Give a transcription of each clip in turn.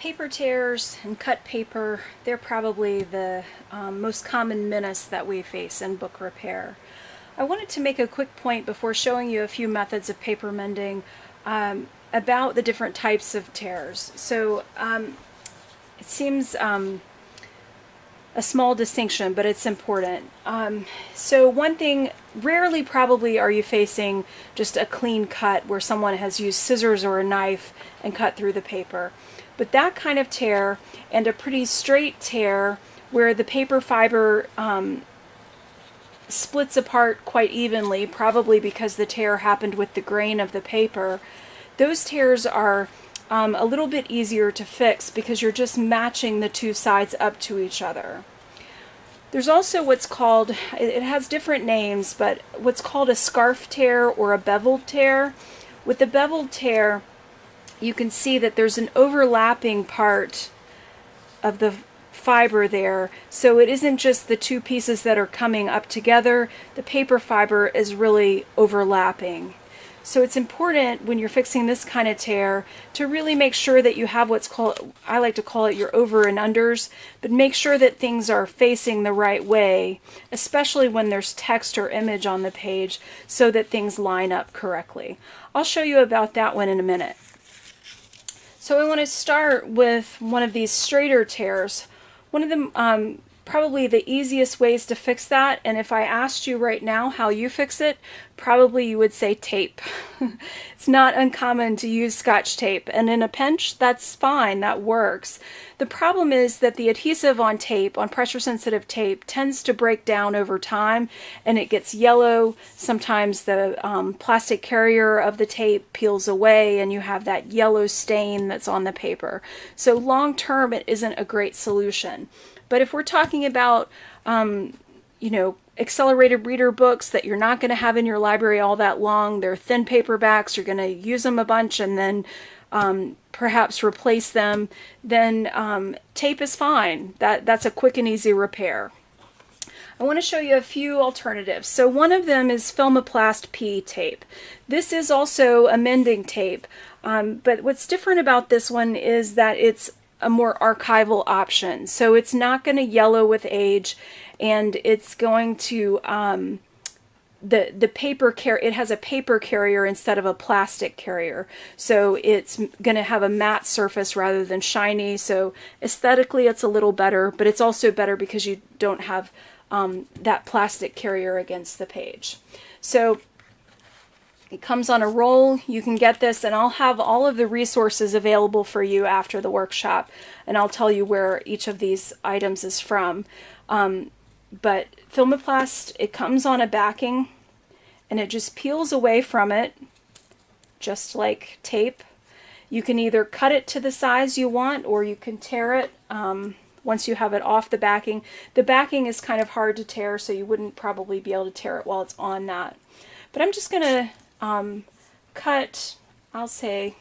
Paper tears and cut paper, they're probably the um, most common menace that we face in book repair. I wanted to make a quick point before showing you a few methods of paper mending um, about the different types of tears. So um, it seems um, a small distinction, but it's important. Um, so one thing, rarely probably are you facing just a clean cut where someone has used scissors or a knife and cut through the paper. But that kind of tear and a pretty straight tear where the paper fiber um, splits apart quite evenly, probably because the tear happened with the grain of the paper, those tears are um, a little bit easier to fix because you're just matching the two sides up to each other. There's also what's called, it has different names, but what's called a scarf tear or a beveled tear. With the beveled tear, you can see that there's an overlapping part of the fiber there. So it isn't just the two pieces that are coming up together. The paper fiber is really overlapping. So it's important when you're fixing this kind of tear to really make sure that you have what's called, I like to call it your over and unders, but make sure that things are facing the right way, especially when there's text or image on the page so that things line up correctly. I'll show you about that one in a minute. So I want to start with one of these straighter tears. One of them, um, probably the easiest ways to fix that, and if I asked you right now how you fix it, probably you would say tape. it's not uncommon to use scotch tape, and in a pinch, that's fine, that works. The problem is that the adhesive on tape, on pressure-sensitive tape, tends to break down over time, and it gets yellow. Sometimes the um, plastic carrier of the tape peels away, and you have that yellow stain that's on the paper. So long-term, it isn't a great solution. But if we're talking about, um, you know, accelerated reader books that you're not going to have in your library all that long, they're thin paperbacks, you're going to use them a bunch and then um, perhaps replace them, then um, tape is fine. That, that's a quick and easy repair. I want to show you a few alternatives. So one of them is Filmoplast P tape. This is also a mending tape, um, but what's different about this one is that it's a more archival option. So it's not going to yellow with age and it's going to, um, the, the paper car it has a paper carrier instead of a plastic carrier. So it's going to have a matte surface rather than shiny. So aesthetically it's a little better, but it's also better because you don't have um, that plastic carrier against the page. So it comes on a roll. You can get this and I'll have all of the resources available for you after the workshop and I'll tell you where each of these items is from. Um, but Filmoplast, it comes on a backing and it just peels away from it just like tape. You can either cut it to the size you want or you can tear it um, once you have it off the backing. The backing is kind of hard to tear so you wouldn't probably be able to tear it while it's on that. But I'm just going to um, cut, I'll say,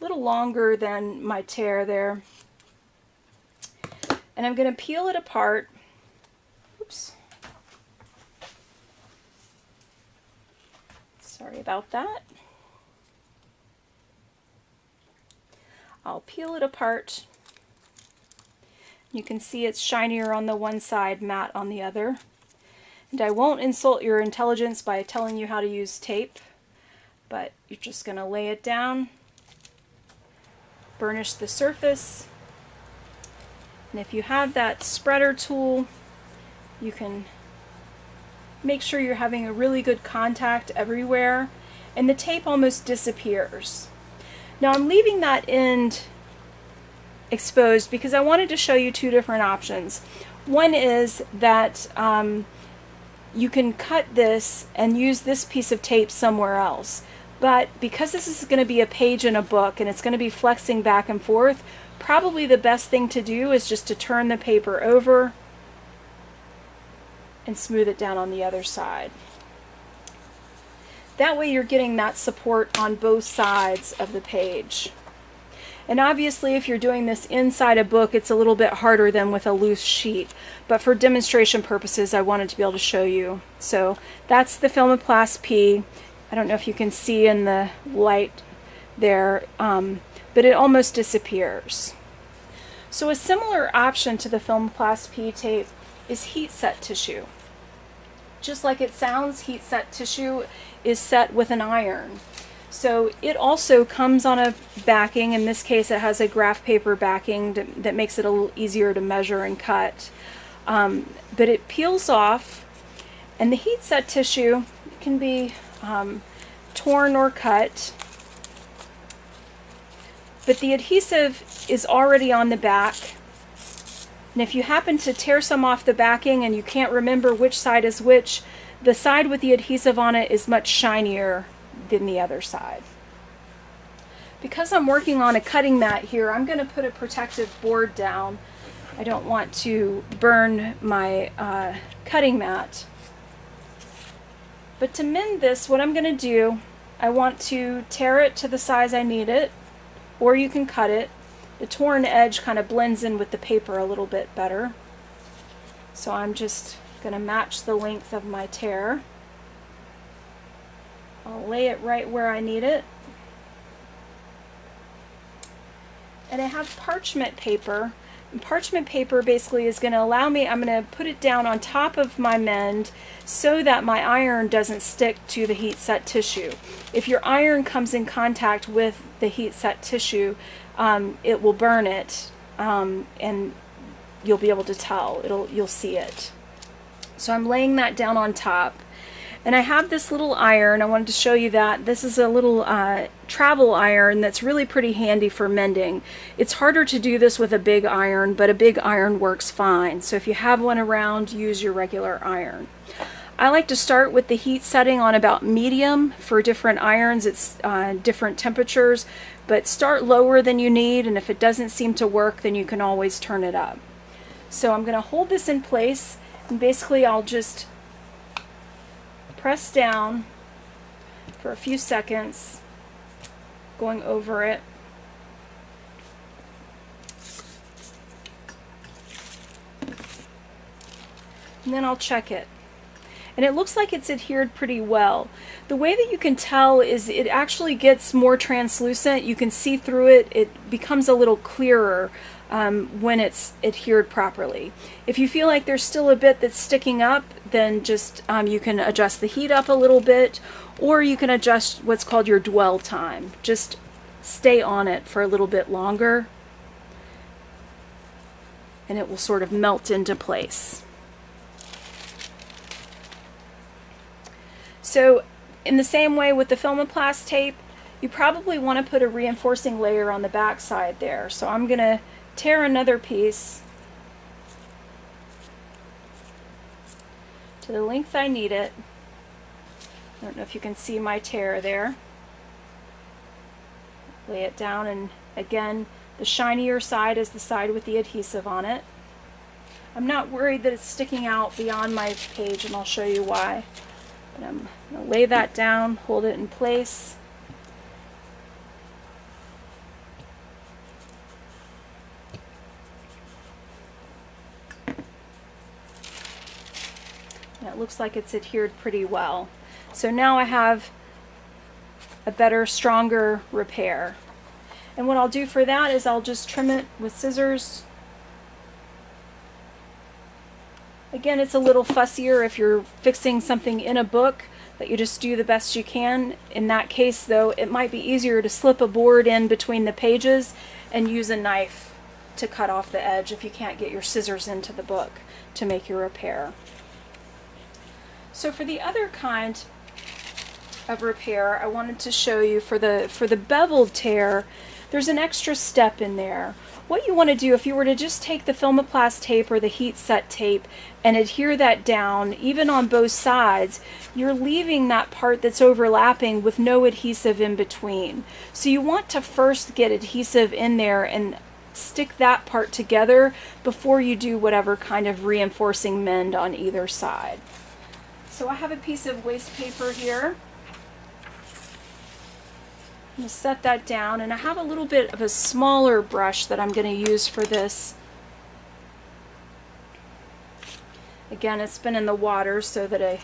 a little longer than my tear there. And I'm going to peel it apart. Oops. Sorry about that. I'll peel it apart. You can see it's shinier on the one side, matte on the other. And I won't insult your intelligence by telling you how to use tape, but you're just going to lay it down, burnish the surface, and if you have that spreader tool, you can make sure you're having a really good contact everywhere, and the tape almost disappears. Now I'm leaving that end exposed because I wanted to show you two different options. One is that um, you can cut this and use this piece of tape somewhere else. But because this is going to be a page in a book and it's going to be flexing back and forth, probably the best thing to do is just to turn the paper over and smooth it down on the other side. That way you're getting that support on both sides of the page. And obviously if you're doing this inside a book, it's a little bit harder than with a loose sheet. But for demonstration purposes, I wanted to be able to show you. So that's the Filmoplast P. I don't know if you can see in the light there. Um, but it almost disappears. So a similar option to the Filmoplast P tape is heat set tissue. Just like it sounds, heat set tissue is set with an iron. So it also comes on a backing. In this case, it has a graph paper backing to, that makes it a little easier to measure and cut. Um, but it peels off, and the heat set tissue can be um, torn or cut. But the adhesive is already on the back. And if you happen to tear some off the backing and you can't remember which side is which, the side with the adhesive on it is much shinier than the other side. Because I'm working on a cutting mat here, I'm going to put a protective board down. I don't want to burn my uh, cutting mat. But to mend this, what I'm going to do, I want to tear it to the size I need it, or you can cut it. The torn edge kind of blends in with the paper a little bit better. So I'm just going to match the length of my tear. I'll lay it right where I need it. And I have parchment paper. And parchment paper basically is going to allow me, I'm going to put it down on top of my mend so that my iron doesn't stick to the heat set tissue. If your iron comes in contact with the heat set tissue, um, it will burn it um, and you'll be able to tell. It'll, you'll see it. So I'm laying that down on top. And I have this little iron, I wanted to show you that. This is a little uh, travel iron that's really pretty handy for mending. It's harder to do this with a big iron, but a big iron works fine. So if you have one around, use your regular iron. I like to start with the heat setting on about medium for different irons. It's uh, different temperatures, but start lower than you need, and if it doesn't seem to work, then you can always turn it up. So I'm going to hold this in place, and basically I'll just press down for a few seconds, going over it. And then I'll check it. And it looks like it's adhered pretty well. The way that you can tell is it actually gets more translucent. You can see through it. It becomes a little clearer um, when it's adhered properly. If you feel like there's still a bit that's sticking up, then just um, you can adjust the heat up a little bit, or you can adjust what's called your dwell time. Just stay on it for a little bit longer, and it will sort of melt into place. So in the same way with the Filmoplast tape, you probably want to put a reinforcing layer on the back side there. So I'm going to tear another piece to the length I need it. I don't know if you can see my tear there. Lay it down and again the shinier side is the side with the adhesive on it. I'm not worried that it's sticking out beyond my page and I'll show you why. But I'm going to lay that down, hold it in place. Looks like it's adhered pretty well. So now I have a better, stronger repair. And what I'll do for that is I'll just trim it with scissors. Again, it's a little fussier if you're fixing something in a book that you just do the best you can. In that case, though, it might be easier to slip a board in between the pages and use a knife to cut off the edge if you can't get your scissors into the book to make your repair. So for the other kind of repair, I wanted to show you for the, for the beveled tear, there's an extra step in there. What you want to do, if you were to just take the Filmoplast tape or the heat set tape and adhere that down, even on both sides, you're leaving that part that's overlapping with no adhesive in between. So you want to first get adhesive in there and stick that part together before you do whatever kind of reinforcing mend on either side. So I have a piece of waste paper here. I'm going to set that down and I have a little bit of a smaller brush that I'm going to use for this. Again, it's been in the water so that it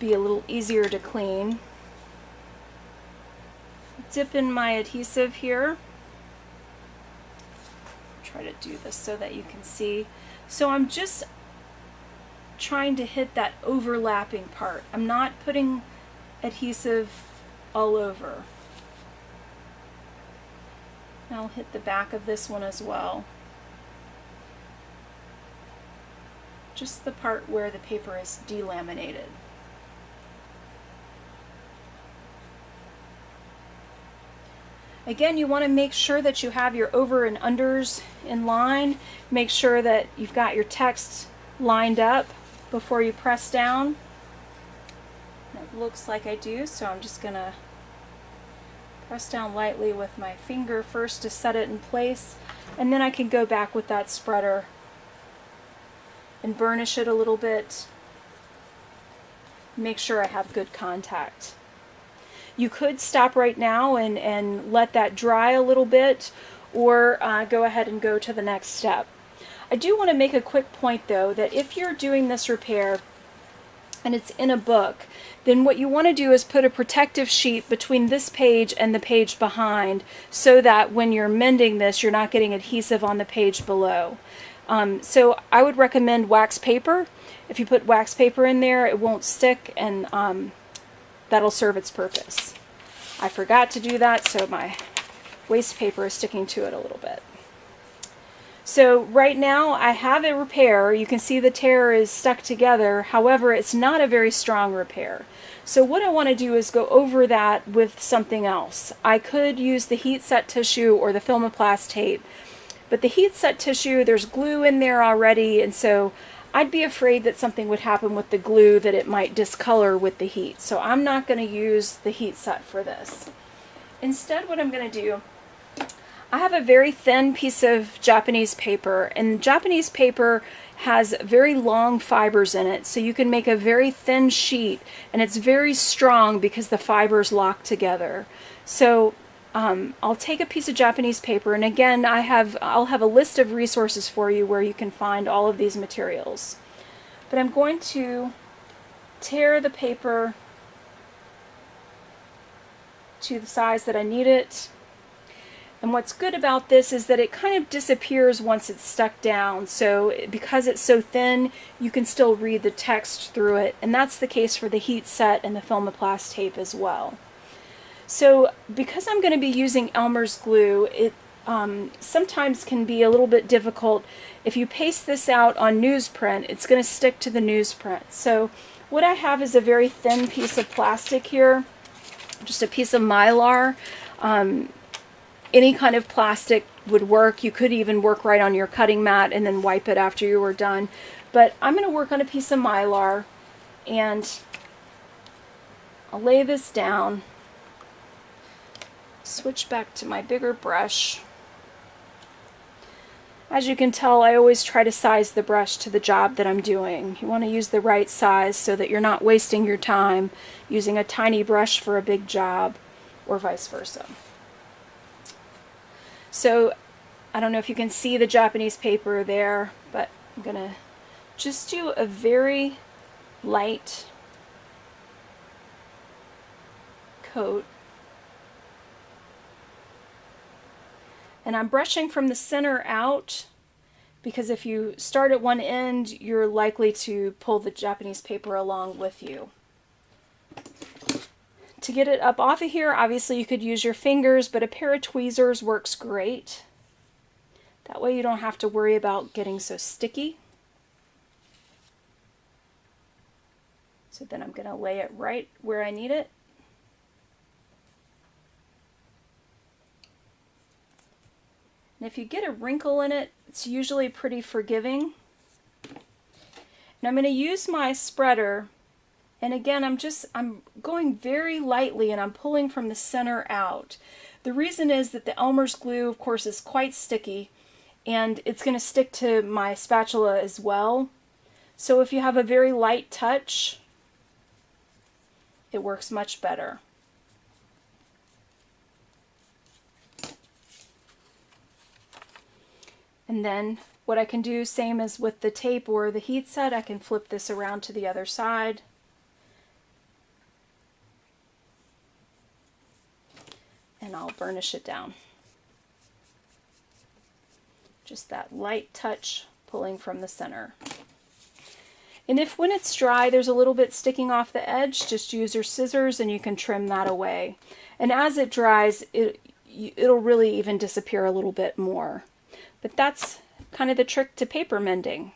be a little easier to clean. Dip in my adhesive here. try to do this so that you can see. So I'm just trying to hit that overlapping part. I'm not putting adhesive all over. I'll hit the back of this one as well. Just the part where the paper is delaminated. Again, you want to make sure that you have your over and unders in line. Make sure that you've got your text lined up before you press down. It looks like I do, so I'm just going to press down lightly with my finger first to set it in place, and then I can go back with that spreader and burnish it a little bit. Make sure I have good contact. You could stop right now and, and let that dry a little bit or uh, go ahead and go to the next step. I do want to make a quick point though that if you're doing this repair and it's in a book, then what you want to do is put a protective sheet between this page and the page behind so that when you're mending this you're not getting adhesive on the page below. Um, so I would recommend wax paper. If you put wax paper in there it won't stick and um, that'll serve its purpose. I forgot to do that so my waste paper is sticking to it a little bit. So right now I have a repair. You can see the tear is stuck together. However, it's not a very strong repair. So what I want to do is go over that with something else. I could use the heat set tissue or the Filmoplast tape. But the heat set tissue, there's glue in there already, and so I'd be afraid that something would happen with the glue that it might discolor with the heat. So I'm not going to use the heat set for this. Instead, what I'm going to do I have a very thin piece of Japanese paper and Japanese paper has very long fibers in it so you can make a very thin sheet and it's very strong because the fibers lock together. So um, I'll take a piece of Japanese paper and again I have I'll have a list of resources for you where you can find all of these materials. But I'm going to tear the paper to the size that I need it and what's good about this is that it kind of disappears once it's stuck down. So because it's so thin, you can still read the text through it. And that's the case for the heat set and the Filmoplast tape as well. So because I'm going to be using Elmer's glue, it um, sometimes can be a little bit difficult. If you paste this out on newsprint, it's going to stick to the newsprint. So what I have is a very thin piece of plastic here, just a piece of Mylar. Um, any kind of plastic would work. You could even work right on your cutting mat and then wipe it after you were done. But I'm going to work on a piece of Mylar and I'll lay this down, switch back to my bigger brush. As you can tell, I always try to size the brush to the job that I'm doing. You want to use the right size so that you're not wasting your time using a tiny brush for a big job or vice versa. So I don't know if you can see the Japanese paper there, but I'm going to just do a very light coat. And I'm brushing from the center out because if you start at one end, you're likely to pull the Japanese paper along with you. To get it up off of here, obviously you could use your fingers, but a pair of tweezers works great. That way you don't have to worry about getting so sticky. So then I'm going to lay it right where I need it. And if you get a wrinkle in it, it's usually pretty forgiving. And I'm going to use my spreader and again, I'm just, I'm going very lightly and I'm pulling from the center out. The reason is that the Elmer's glue, of course, is quite sticky and it's going to stick to my spatula as well. So if you have a very light touch, it works much better. And then what I can do, same as with the tape or the heat set, I can flip this around to the other side. And I'll burnish it down. Just that light touch pulling from the center. And if when it's dry there's a little bit sticking off the edge, just use your scissors and you can trim that away. And as it dries, it, it'll really even disappear a little bit more. But that's kind of the trick to paper mending.